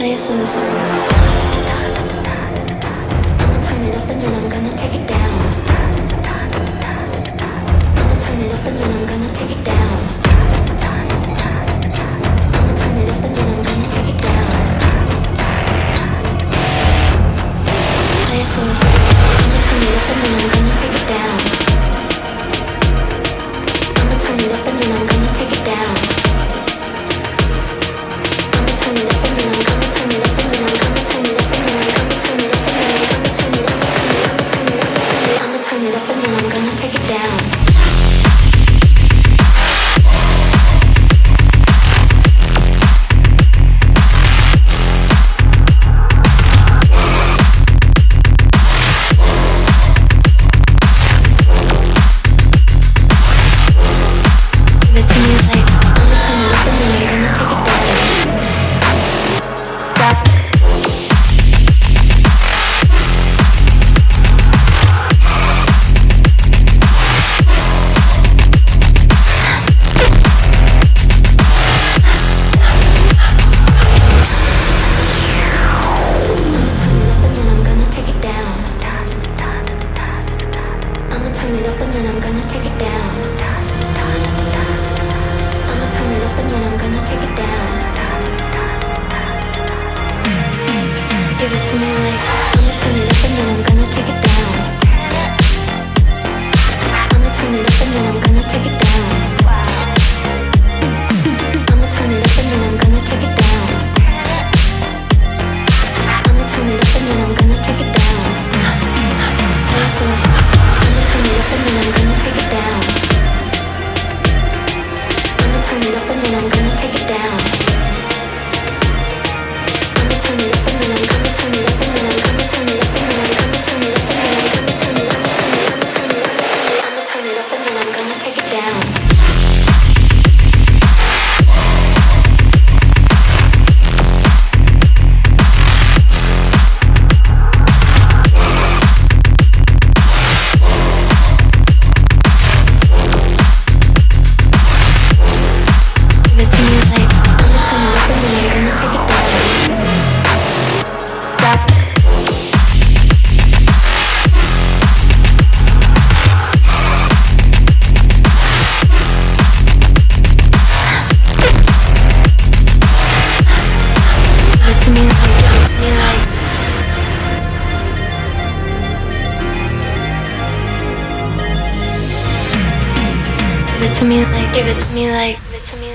나의 순수 I'ma turn it up and then I'm gonna take it down I'ma turn it up and then I'm gonna take it down I'ma turn it up and then I'm gonna take it down down. it to me like, give it to me like, give it to me.